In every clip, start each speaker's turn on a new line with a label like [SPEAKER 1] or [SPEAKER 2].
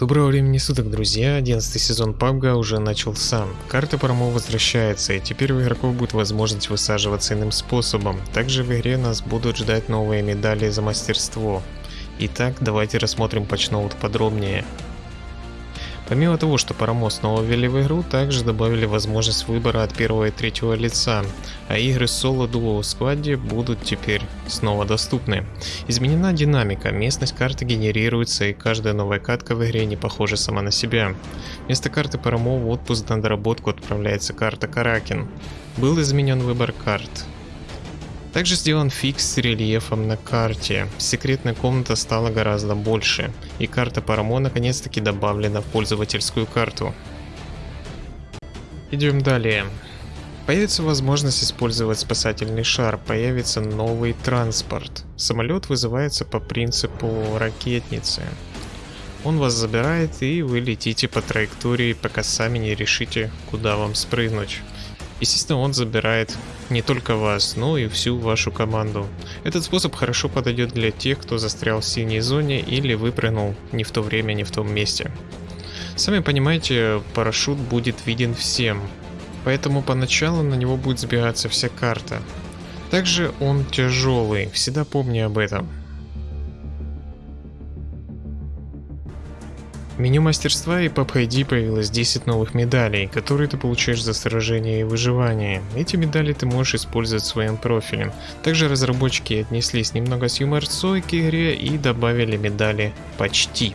[SPEAKER 1] Доброго времени суток, друзья! 11 сезон PUBG уже начался. Карта промо возвращается, и теперь у игроков будет возможность высаживаться иным способом. Также в игре нас будут ждать новые медали за мастерство. Итак, давайте рассмотрим патчноут подробнее. Помимо того, что Парамо снова ввели в игру, также добавили возможность выбора от первого и третьего лица, а игры соло-дуо в складе будут теперь снова доступны. Изменена динамика, местность карты генерируется и каждая новая катка в игре не похожа сама на себя. Вместо карты Парамо в отпуск на доработку отправляется карта Каракин. Был изменен выбор карт. Также сделан фикс с рельефом на карте. Секретная комната стала гораздо больше, и карта Парамо наконец-таки добавлена в пользовательскую карту. Идем далее. Появится возможность использовать спасательный шар, появится новый транспорт. Самолет вызывается по принципу ракетницы. Он вас забирает и вы летите по траектории, пока сами не решите, куда вам спрыгнуть. Естественно, он забирает не только вас, но и всю вашу команду. Этот способ хорошо подойдет для тех, кто застрял в синей зоне или выпрыгнул не в то время, не в том месте. Сами понимаете, парашют будет виден всем, поэтому поначалу на него будет сбегаться вся карта. Также он тяжелый, всегда помни об этом. Меню мастерства и PUBG появилось 10 новых медалей, которые ты получаешь за сражение и выживание. Эти медали ты можешь использовать в своем профиле. Также разработчики отнеслись немного с юморцой к игре и добавили медали «Почти».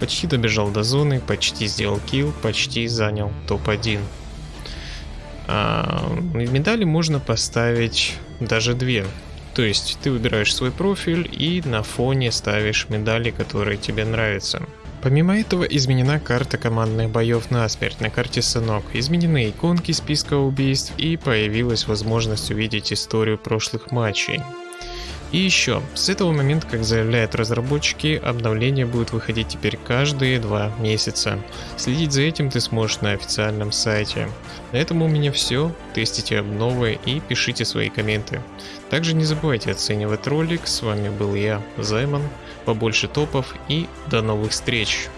[SPEAKER 1] Почти добежал до зоны, почти сделал килл, почти занял топ-1. А, медали можно поставить даже две. То есть ты выбираешь свой профиль и на фоне ставишь медали, которые тебе нравятся. Помимо этого изменена карта командных боев на смерть на карте Сынок, изменены иконки списка убийств и появилась возможность увидеть историю прошлых матчей. И еще, с этого момента, как заявляют разработчики, обновление будет выходить теперь каждые два месяца. Следить за этим ты сможешь на официальном сайте. На этом у меня все, тестите обновы и пишите свои комменты. Также не забывайте оценивать ролик, с вами был я, Займан, побольше топов и до новых встреч!